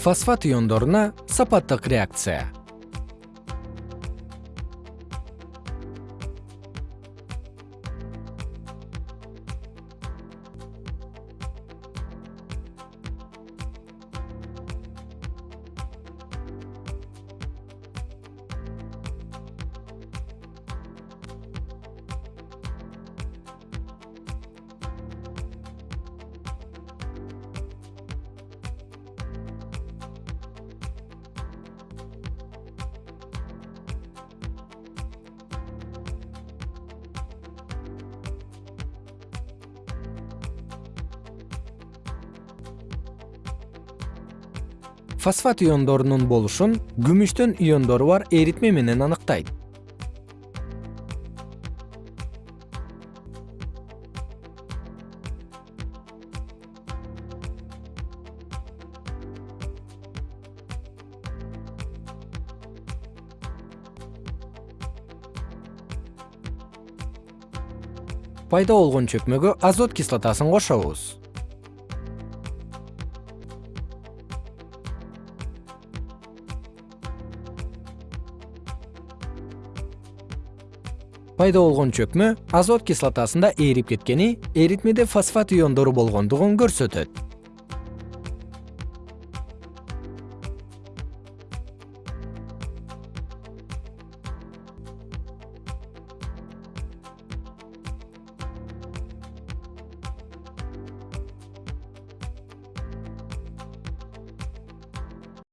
фосфат иондоруна сапаттык реакция фосфат иондорунун болушун күмүштөн иондору бар эритме менен аныктайт. Пайда болгон чөкмөгө азот кислотасын кошобуз пайда болгон чөкмө азот кислотасында ээрип кеткени эритмеде фосфат иондору болгондугун көрсөтөт